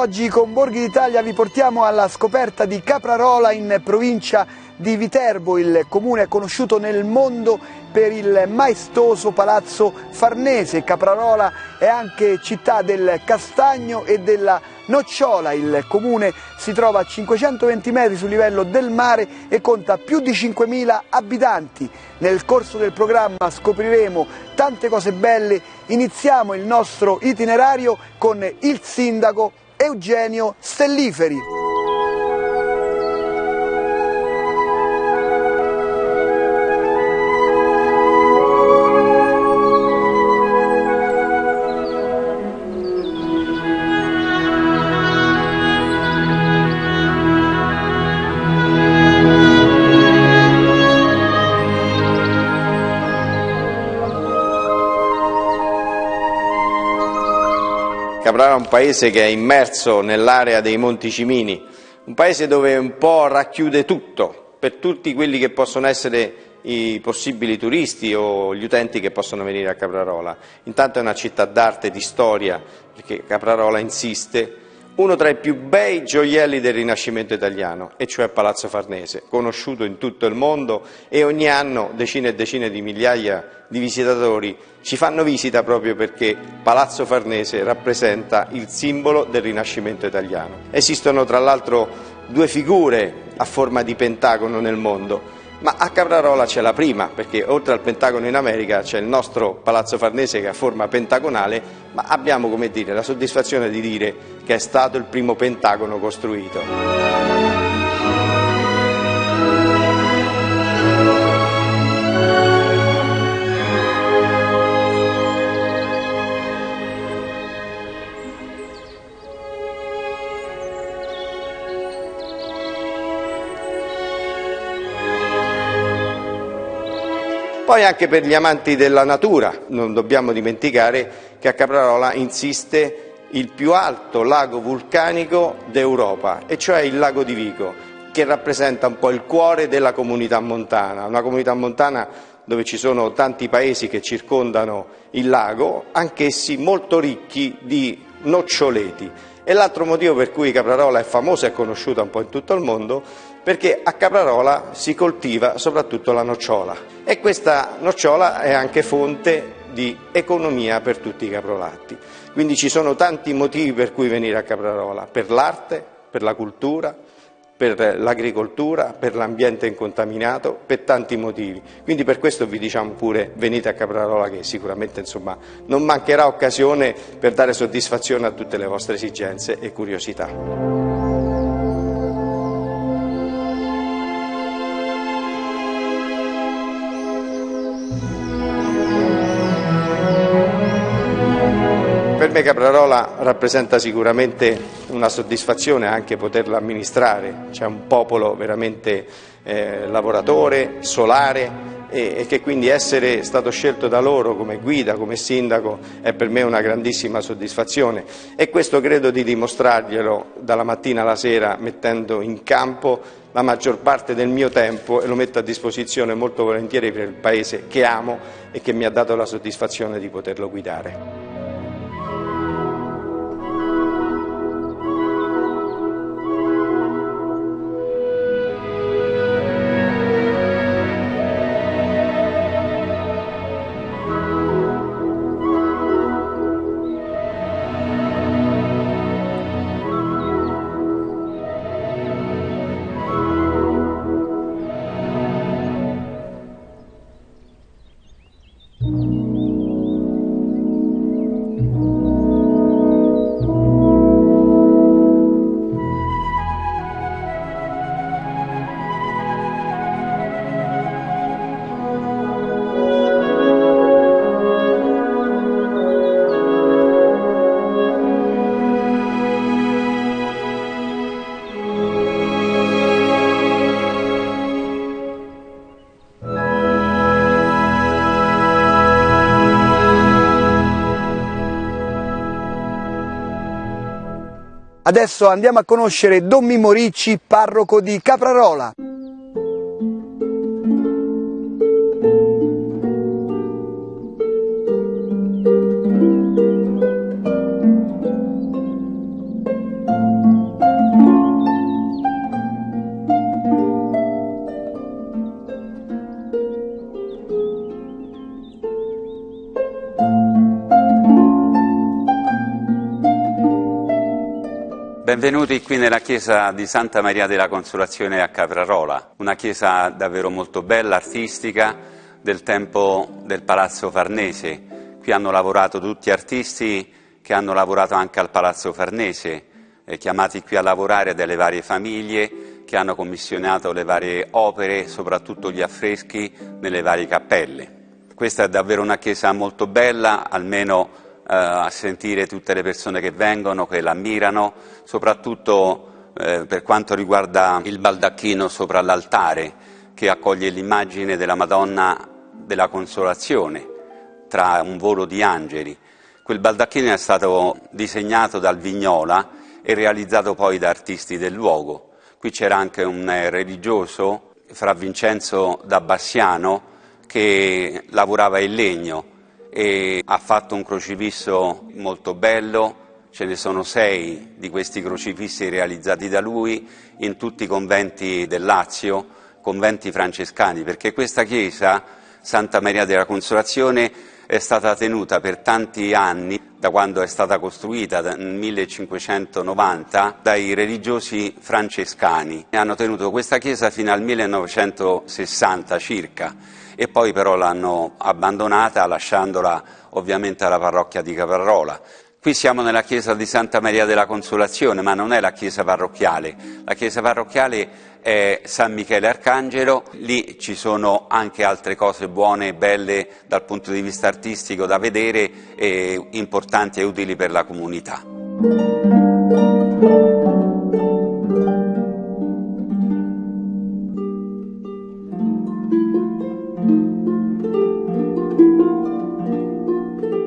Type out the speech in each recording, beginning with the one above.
Oggi con Borghi d'Italia, vi portiamo alla scoperta di Caprarola in provincia di Viterbo, il comune conosciuto nel mondo per il maestoso palazzo Farnese. Caprarola è anche città del castagno e della nocciola. Il comune si trova a 520 metri sul livello del mare e conta più di 5.000 abitanti. Nel corso del programma scopriremo tante cose belle. Iniziamo il nostro itinerario con il sindaco Eugenio Stelliferi. Caprara è un paese che è immerso nell'area dei Monti Cimini, un paese dove un po' racchiude tutto, per tutti quelli che possono essere i possibili turisti o gli utenti che possono venire a Caprarola. Intanto è una città d'arte, di storia, perché Caprarola insiste uno tra i più bei gioielli del Rinascimento italiano, e cioè Palazzo Farnese, conosciuto in tutto il mondo e ogni anno decine e decine di migliaia di visitatori ci fanno visita proprio perché Palazzo Farnese rappresenta il simbolo del Rinascimento italiano. Esistono tra l'altro due figure a forma di pentagono nel mondo, ma a Caprarola c'è la prima, perché oltre al Pentagono in America c'è il nostro Palazzo Farnese che ha forma pentagonale, ma abbiamo come dire, la soddisfazione di dire che è stato il primo Pentagono costruito. Poi anche per gli amanti della natura, non dobbiamo dimenticare che a Caprarola insiste il più alto lago vulcanico d'Europa, e cioè il lago di Vico, che rappresenta un po' il cuore della comunità montana, una comunità montana dove ci sono tanti paesi che circondano il lago, anch'essi molto ricchi di noccioleti. E l'altro motivo per cui Caprarola è famosa e conosciuta un po' in tutto il mondo perché a Caprarola si coltiva soprattutto la nocciola e questa nocciola è anche fonte di economia per tutti i caprolatti. Quindi ci sono tanti motivi per cui venire a Caprarola, per l'arte, per la cultura, per l'agricoltura, per l'ambiente incontaminato, per tanti motivi. Quindi per questo vi diciamo pure venite a Caprarola che sicuramente insomma, non mancherà occasione per dare soddisfazione a tutte le vostre esigenze e curiosità. Caprarola rappresenta sicuramente una soddisfazione anche poterla amministrare, c'è un popolo veramente eh, lavoratore, solare e, e, che quindi essere stato scelto da loro come guida, come sindaco è per me una grandissima soddisfazione e questo credo di dimostrarglielo dalla mattina alla sera mettendo in campo la maggior parte del mio tempo e lo metto a disposizione molto volentieri per il paese che amo e che mi ha dato la soddisfazione di poterlo guidare. Adesso andiamo a conoscere Don Mimmo parroco di Caprarola. Benvenuti qui nella chiesa di Santa Maria della Consolazione a Caprarola, una chiesa davvero molto bella, artistica, del tempo del Palazzo Farnese. Qui hanno lavorato tutti artisti che hanno lavorato anche al Palazzo Farnese, eh, chiamati qui a lavorare dalle varie famiglie che hanno commissionato le varie opere, soprattutto gli affreschi nelle varie cappelle. Questa è davvero una chiesa molto bella, almeno a sentire tutte le persone che vengono, che l'ammirano, soprattutto eh, per quanto riguarda il baldacchino sopra l'altare che accoglie l'immagine della Madonna della Consolazione tra un volo di angeli. Quel baldacchino è stato disegnato dal Vignola e realizzato poi da artisti del luogo. Qui c'era anche un religioso, Fra Vincenzo da Bassiano, che lavorava in legno e ha fatto un crocifisso molto bello, ce ne sono sei di questi crocifissi realizzati da lui in tutti i conventi del Lazio, conventi francescani, perché questa chiesa, Santa Maria della Consolazione, è stata tenuta per tanti anni, da quando è stata costruita nel 1590, dai religiosi francescani. Hanno tenuto questa chiesa fino al 1960 circa e poi però l'hanno abbandonata lasciandola ovviamente alla parrocchia di Caparrola. Qui siamo nella chiesa di Santa Maria della Consolazione, ma non è la chiesa parrocchiale. La chiesa parrocchiale è San Michele Arcangelo, lì ci sono anche altre cose buone e belle dal punto di vista artistico da vedere e importanti e utili per la comunità.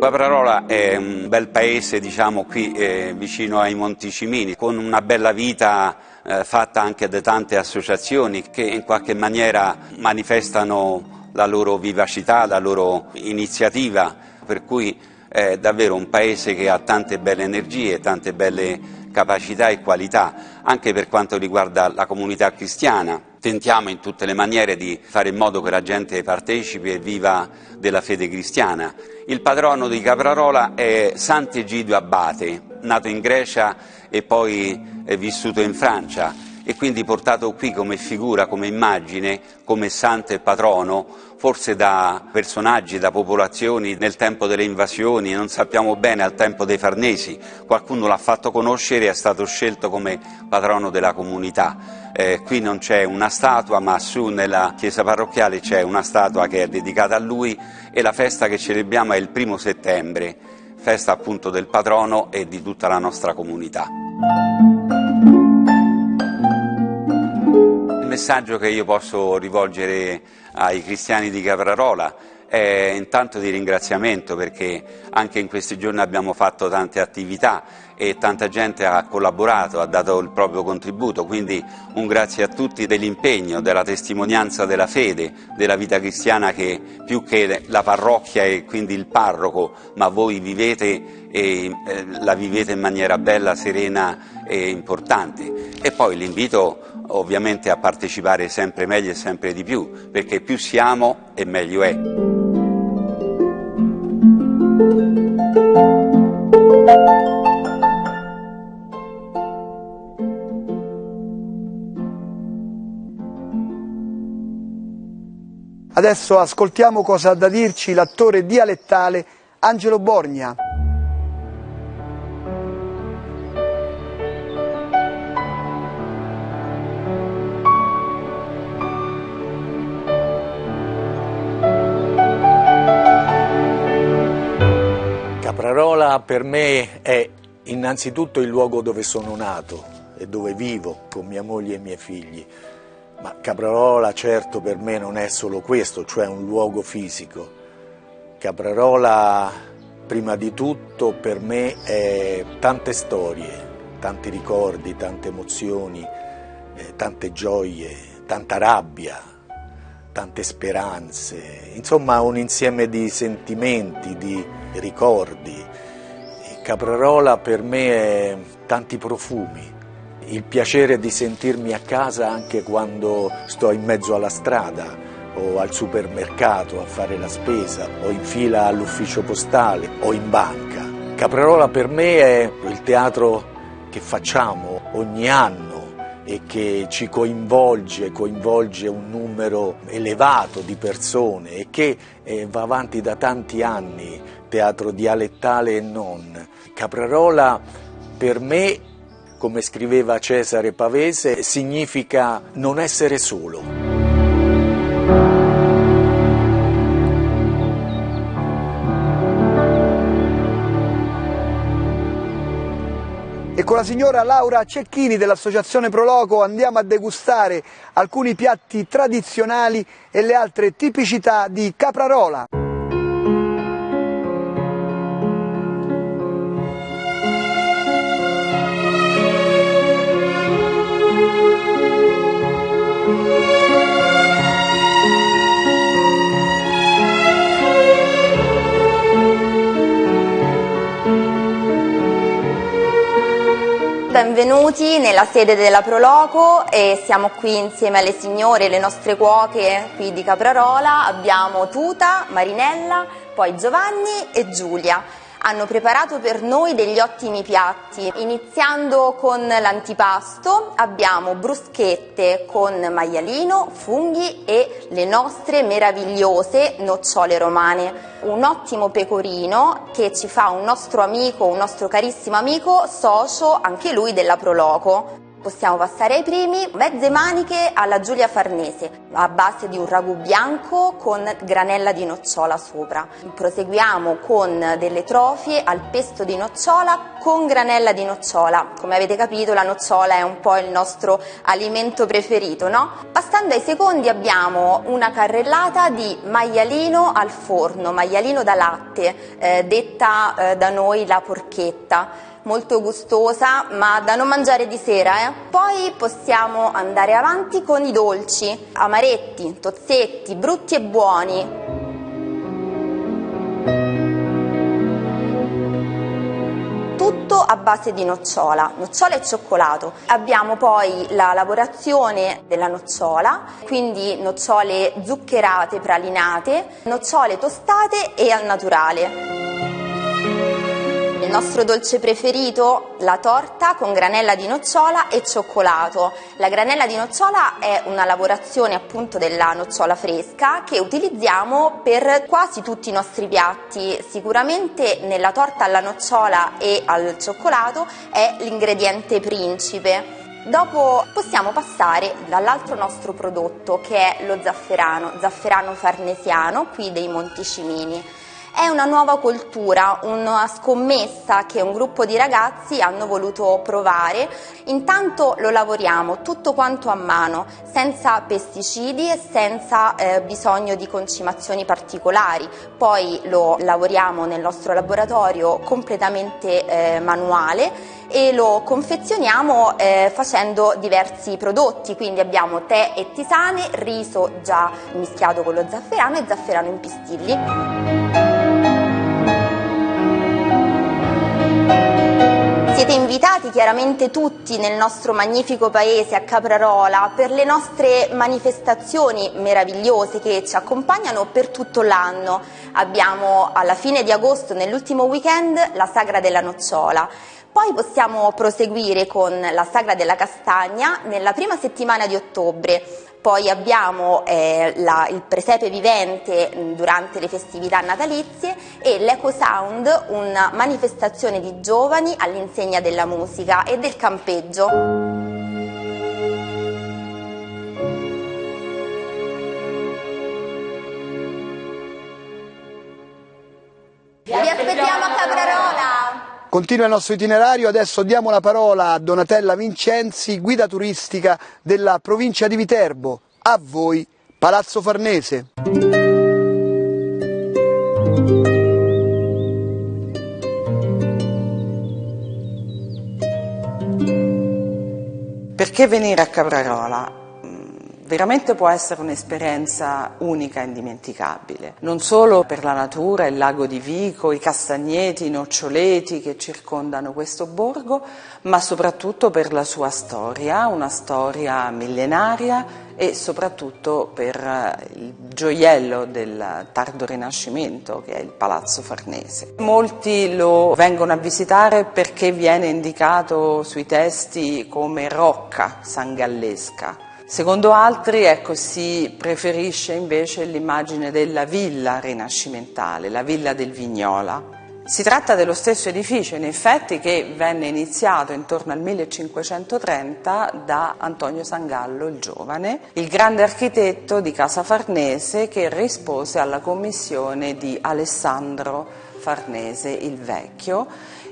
Caprarola è un bel paese, diciamo, qui eh, vicino ai Monti Cimini, con una bella vita eh, fatta anche da tante associazioni che in qualche maniera manifestano la loro vivacità, la loro iniziativa, per cui è davvero un paese che ha tante belle energie, tante belle capacità e qualità, anche per quanto riguarda la comunità cristiana. Tentiamo in tutte le maniere di fare in modo che la gente partecipi e viva della fede cristiana. Il patrono di Caprarola è Sant'Egidio Abate, nato in Grecia e poi vissuto in Francia e quindi portato qui come figura, come immagine, come santo e patrono, forse da personaggi, da popolazioni nel tempo delle invasioni, non sappiamo bene al tempo dei Farnesi, qualcuno l'ha fatto conoscere e è stato scelto come patrono della comunità. Eh, qui non c'è una statua, ma su nella chiesa parrocchiale c'è una statua che è dedicata a lui e la festa che celebriamo è il primo settembre, festa appunto del patrono e di tutta la nostra comunità. messaggio che io posso rivolgere ai cristiani di Caprarola è intanto di ringraziamento perché anche in questi giorni abbiamo fatto tante attività e tanta gente ha collaborato, ha dato il proprio contributo, quindi un grazie a tutti dell'impegno, della testimonianza della fede, della vita cristiana che più che la parrocchia e quindi il parroco, ma voi vivete e eh, la vivete in maniera bella, serena e importante. E poi l'invito ovviamente a partecipare sempre meglio e sempre di più, perché più siamo e meglio è. Adesso ascoltiamo cosa ha da dirci l'attore dialettale Angelo Borgna. Per me è innanzitutto il luogo dove sono nato e dove vivo con mia moglie e i miei figli, ma Caprarola certo per me non è solo questo, cioè un luogo fisico. Caprarola prima di tutto per me è tante storie, tanti ricordi, tante emozioni, eh, tante gioie, tanta rabbia, tante speranze, insomma un insieme di sentimenti, di ricordi. Caprarola per me è tanti profumi, il piacere di sentirmi a casa anche quando sto in mezzo alla strada o al supermercato a fare la spesa o in fila all'ufficio postale o in banca. Caprarola per me è il teatro che facciamo ogni anno e che ci coinvolge, coinvolge un numero elevato di persone e che eh, va avanti da tanti anni, teatro dialettale e non. Caprarola per me, come scriveva Cesare Pavese, significa non essere solo. e con la signora Laura Cecchini dell'Associazione Proloco andiamo a degustare alcuni piatti tradizionali e le altre tipicità di Caprarola. Benvenuti nella sede della Proloco e siamo qui insieme alle signore, le nostre cuoche qui di Caprarola, abbiamo Tuta, Marinella, poi Giovanni e Giulia hanno preparato per noi degli ottimi piatti. Iniziando con l'antipasto abbiamo bruschette con maialino, funghi e le nostre meravigliose nocciole romane. Un ottimo pecorino che ci fa un nostro amico, un nostro carissimo amico, socio anche lui della Proloco. Possiamo passare ai primi, mezze maniche alla Giulia Farnese, a base di un ragù bianco con granella di nocciola sopra. Proseguiamo con delle trofie al pesto di nocciola con granella di nocciola. Come avete capito la nocciola è un po' il nostro alimento preferito, no? Passando ai secondi abbiamo una carrellata di maialino al forno, maialino da latte, eh, detta eh, da noi la porchetta molto gustosa ma da non mangiare di sera. Eh. Poi possiamo andare avanti con i dolci, amaretti, tozzetti, brutti e buoni. tutto a base di nocciola, nocciola e cioccolato. Abbiamo poi la lavorazione della nocciola, quindi nocciole zuccherate, pralinate, nocciole tostate e al naturale nostro dolce preferito, la torta con granella di nocciola e cioccolato. La granella di nocciola è una lavorazione appunto della nocciola fresca che utilizziamo per quasi tutti i nostri piatti. Sicuramente nella torta alla nocciola e al cioccolato è l'ingrediente principe. Dopo possiamo passare dall'altro nostro prodotto che è lo zafferano, zafferano farnesiano qui dei Monticimini. È una nuova cultura, una scommessa che un gruppo di ragazzi hanno voluto provare. Intanto lo lavoriamo tutto quanto a mano, senza pesticidi e senza eh, bisogno di concimazioni particolari. Poi lo lavoriamo nel nostro laboratorio completamente eh, manuale e lo confezioniamo eh, facendo diversi prodotti, quindi abbiamo tè e tisane, riso già mischiato con lo zafferano e zafferano in pistilli. Siete invitati chiaramente tutti nel nostro magnifico paese a Caprarola per le nostre manifestazioni meravigliose che ci accompagnano per tutto l'anno. Abbiamo alla fine di agosto, nell'ultimo weekend, la Sagra della Nocciola. Poi possiamo proseguire con la Sagra della Castagna nella prima settimana di ottobre poi abbiamo eh, la, il presepe vivente mm, durante le festività natalizie e l'Eco Sound, una manifestazione di giovani all'insegna della musica e del campeggio. Vi aspettiamo a Caprarola! Continua il nostro itinerario, adesso diamo la parola a Donatella Vincenzi, guida turistica della provincia di Viterbo. A voi, Palazzo Farnese. Perché venire a Caprarola? Veramente può essere un'esperienza unica e indimenticabile, non solo per la natura, il lago di Vico, i castagneti, i noccioleti che circondano questo borgo, ma soprattutto per la sua storia, una storia millenaria e soprattutto per eh, il gioiello del tardo Rinascimento che è il Palazzo Farnese. Molti lo vengono a visitare perché viene indicato sui testi come rocca sangallesca. Secondo altri ecco, si preferisce invece l'immagine della villa rinascimentale, la villa del Vignola. Si tratta dello stesso edificio, in effetti, che venne iniziato intorno al 1530 da Antonio Sangallo il Giovane, il grande architetto di Casa Farnese che rispose alla commissione di Alessandro Farnese il Vecchio,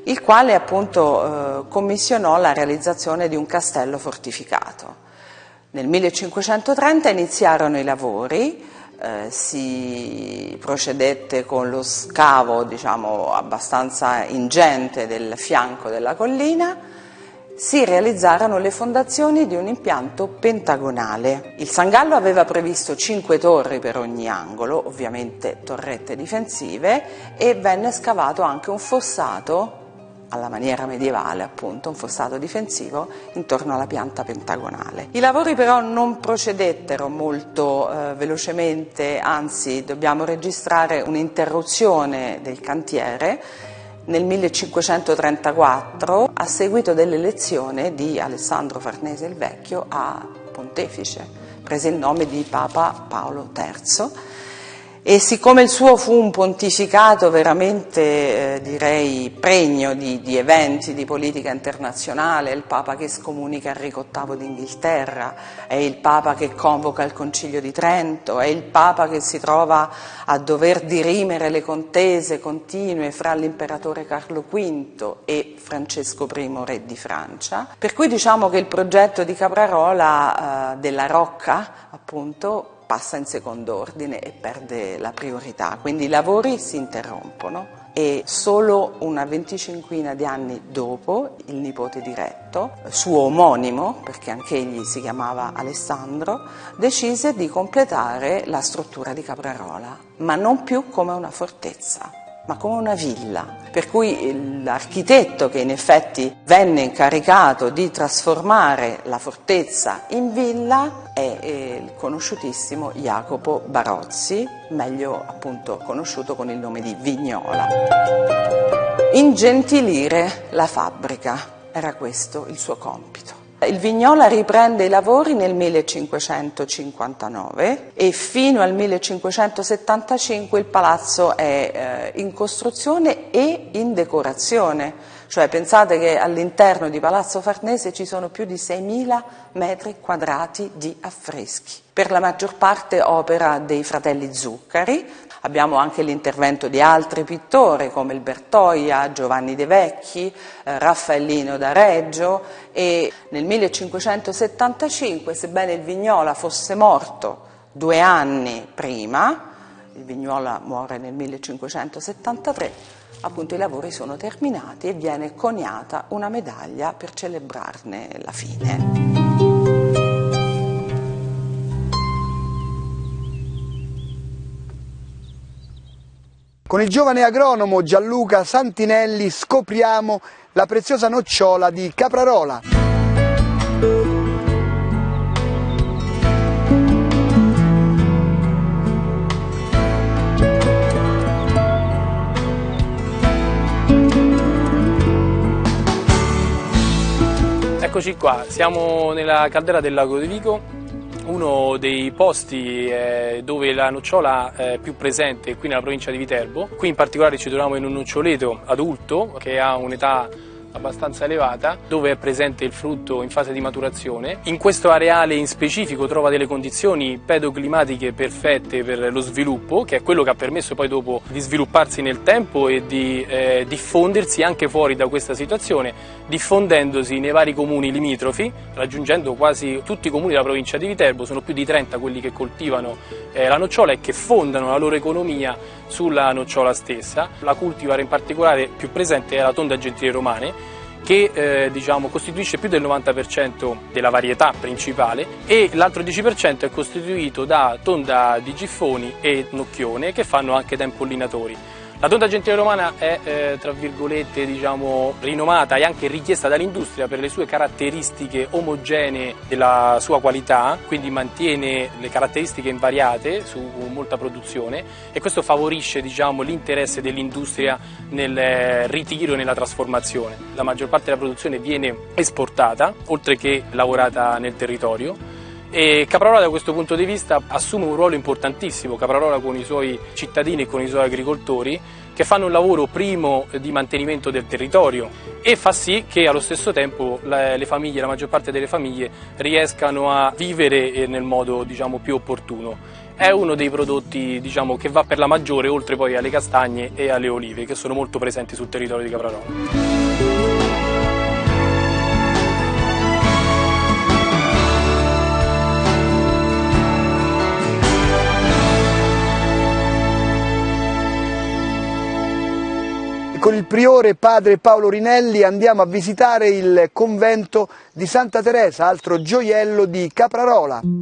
il quale appunto eh, commissionò la realizzazione di un castello fortificato. Nel 1530 iniziarono i lavori, eh, si procedette con lo scavo diciamo, abbastanza ingente del fianco della collina, si realizzarono le fondazioni di un impianto pentagonale. Il Sangallo aveva previsto cinque torri per ogni angolo, ovviamente torrette difensive, e venne scavato anche un fossato alla maniera medievale, appunto, un fossato difensivo intorno alla pianta pentagonale. I lavori però non procedettero molto eh, velocemente, anzi dobbiamo registrare un'interruzione del cantiere nel 1534 a seguito dell'elezione di Alessandro Farnese il Vecchio a pontefice, prese il nome di Papa Paolo III e siccome il suo fu un pontificato veramente, eh, direi, pregno di, di, eventi di politica internazionale, è il Papa che scomunica Enrico VIII d'Inghilterra, è il Papa che convoca il Concilio di Trento, è il Papa che si trova a dover dirimere le contese continue fra l'imperatore Carlo V e Francesco I, re di Francia. Per cui diciamo che il progetto di Caprarola eh, della Rocca, appunto, passa in secondo ordine e perde la priorità, quindi i lavori si interrompono e solo una venticinquina di anni dopo il nipote diretto, suo omonimo, perché anche egli si chiamava Alessandro, decise di completare la struttura di Caprarola, ma non più come una fortezza ma come una villa. Per cui l'architetto che in effetti venne incaricato di trasformare la fortezza in villa è il conosciutissimo Jacopo Barozzi, meglio appunto conosciuto con il nome di Vignola. Ingentilire la fabbrica, era questo il suo compito. Il Vignola riprende i lavori nel 1559 e fino al 1575 il palazzo è eh, in costruzione e in decorazione, cioè pensate che all'interno di Palazzo Farnese ci sono più di 6.000 metri quadrati di affreschi, per la maggior parte opera dei fratelli Zuccari, Abbiamo anche l'intervento di altri pittori come il Bertoia, Giovanni De Vecchi, eh, Raffaellino da Reggio e nel 1575, sebbene il Vignola fosse morto due anni prima, il Vignola muore nel 1573, appunto i lavori sono terminati e viene coniata una medaglia per celebrarne la fine. Con il giovane agronomo Gianluca Santinelli scopriamo la preziosa nocciola di Caprarola. Eccoci qua, siamo nella caldera del lago di Vico uno dei posti eh, dove la nocciola è più presente qui nella provincia di Viterbo. Qui in particolare ci troviamo in un noccioleto adulto che ha un'età abbastanza elevata dove è presente il frutto in fase di maturazione. In questo areale in specifico trova delle condizioni pedoclimatiche perfette per lo sviluppo, che è quello che ha permesso poi dopo di svilupparsi nel tempo e di eh, diffondersi anche fuori da questa situazione, diffondendosi nei vari comuni limitrofi, raggiungendo quasi tutti i comuni della provincia di Viterbo, sono più di 30 quelli che coltivano eh, la nocciola e che fondano la loro economia sulla nocciola stessa. La cultivar in particolare più presente è la tonda gentile romane, che eh, diciamo, costituisce più del 90% della varietà principale e l'altro 10% è costituito da tonda di giffoni e nocchione che fanno anche da impollinatori. La tonda gentile romana è, eh, tra virgolette, diciamo, rinomata e anche richiesta dall'industria per le sue caratteristiche omogenee della sua qualità, quindi mantiene le caratteristiche invariate su molta produzione e questo favorisce diciamo, l'interesse dell'industria nel eh, ritiro e nella trasformazione. La maggior parte della produzione viene esportata, oltre che lavorata nel territorio e Caprarola da questo punto di vista assume un ruolo importantissimo, Caprarola con i suoi cittadini e con i suoi agricoltori che fanno un lavoro primo di mantenimento del territorio e fa sì che allo stesso tempo le famiglie, la maggior parte delle famiglie riescano a vivere eh, nel modo diciamo, più opportuno. È uno dei prodotti diciamo, che va per la maggiore oltre poi alle castagne e alle olive che sono molto presenti sul territorio di Caprarola. Con il priore padre Paolo Rinelli andiamo a visitare il convento di Santa Teresa, altro gioiello di Caprarola. In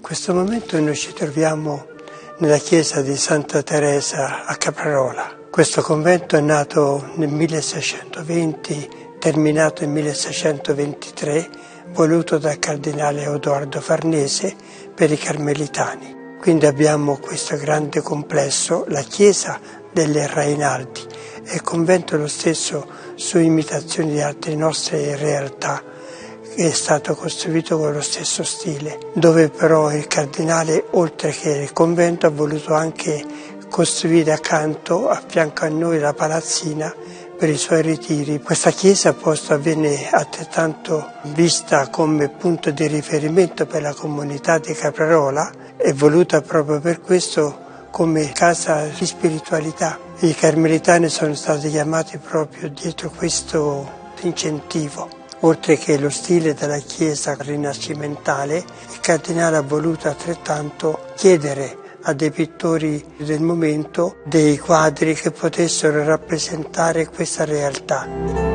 questo momento noi ci troviamo nella chiesa di Santa Teresa a Caprarola. Questo convento è nato nel 1620, terminato nel 1623, voluto dal cardinale Edoardo Farnese per i carmelitani. Quindi abbiamo questo grande complesso, la chiesa delle Rainaldi e il convento lo stesso su imitazioni di altre nostre realtà è stato costruito con lo stesso stile, dove però il cardinale, oltre che il convento, ha voluto anche costruire accanto, a fianco a noi, la palazzina per i suoi ritiri. Questa chiesa posta venne altrettanto vista come punto di riferimento per la comunità di Caprarola e voluta proprio per questo come casa di spiritualità. I carmelitani sono stati chiamati proprio dietro questo incentivo. Oltre che lo stile della chiesa rinascimentale, il cardinale ha voluto altrettanto chiedere a dei pittori del momento dei quadri che potessero rappresentare questa realtà.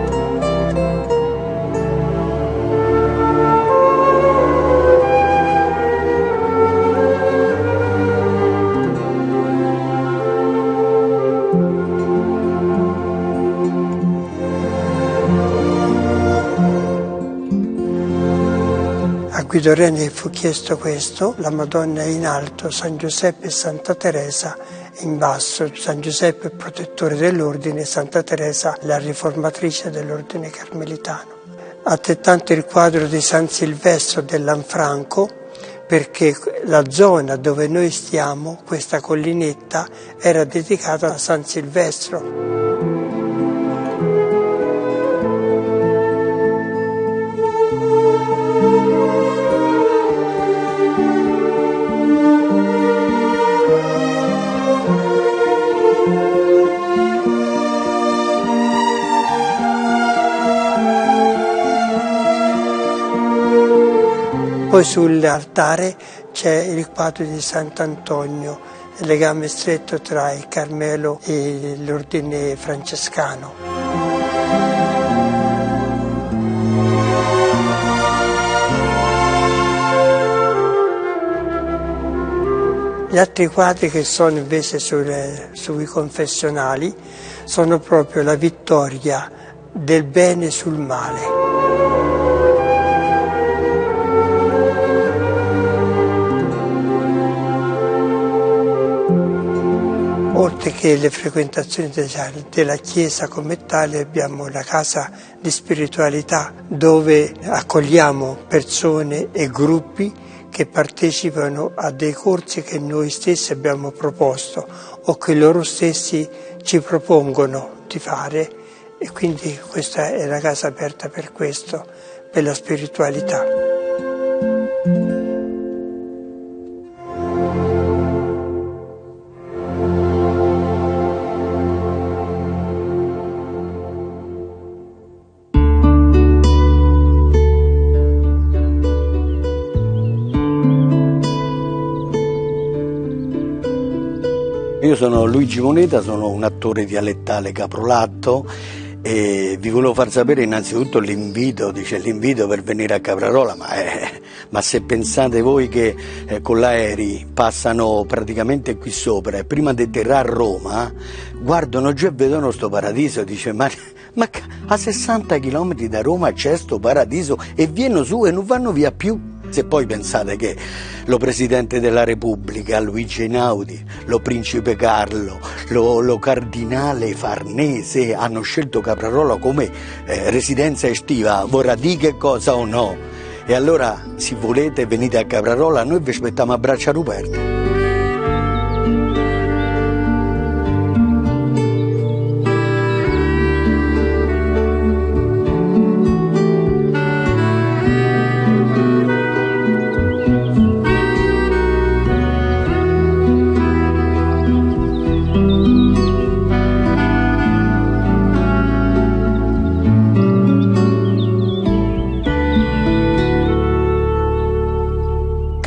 Guido Reni fu chiesto questo, la Madonna in alto, San Giuseppe e Santa Teresa in basso, San Giuseppe protettore dell'ordine, Santa Teresa la riformatrice dell'ordine carmelitano. Altrettanto il quadro di San Silvestro dell'Anfranco, perché la zona dove noi stiamo, questa collinetta, era dedicata a San Silvestro. Poi sull'altare c'è il quadro di Sant'Antonio, il legame stretto tra il Carmelo e l'ordine francescano. Gli altri quadri che sono invece sulle, sui confessionali sono proprio la vittoria del bene sul male. Oltre che le frequentazioni della Chiesa come tale abbiamo la casa di spiritualità dove accogliamo persone e gruppi che partecipano a dei corsi che noi stessi abbiamo proposto o che loro stessi ci propongono di fare e quindi questa è la casa aperta per questo, per la spiritualità. Luigi Moneta, sono un attore dialettale caprolatto e vi volevo far sapere innanzitutto l'invito, dice l'invito per venire a Caprarola, ma, eh, ma se pensate voi che eh, con l'aerei passano praticamente qui sopra e prima di atterrare a Roma guardano giù e vedono questo paradiso, dice ma, ma a 60 km da Roma c'è questo paradiso e viene su e non vanno via più. Se poi pensate che lo Presidente della Repubblica, Luigi Einaudi, lo Principe Carlo, lo, lo Cardinale Farnese hanno scelto Caprarola come eh, residenza estiva, vorrà dire che cosa o no? E allora, se volete, venite a Caprarola, noi vi aspettiamo a braccia aperte.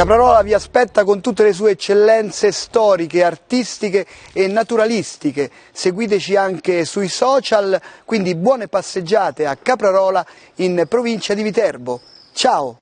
Caprarola vi aspetta con tutte le sue eccellenze storiche, artistiche e naturalistiche. Seguiteci anche sui social, quindi buone passeggiate a Caprarola in provincia di Viterbo. Ciao!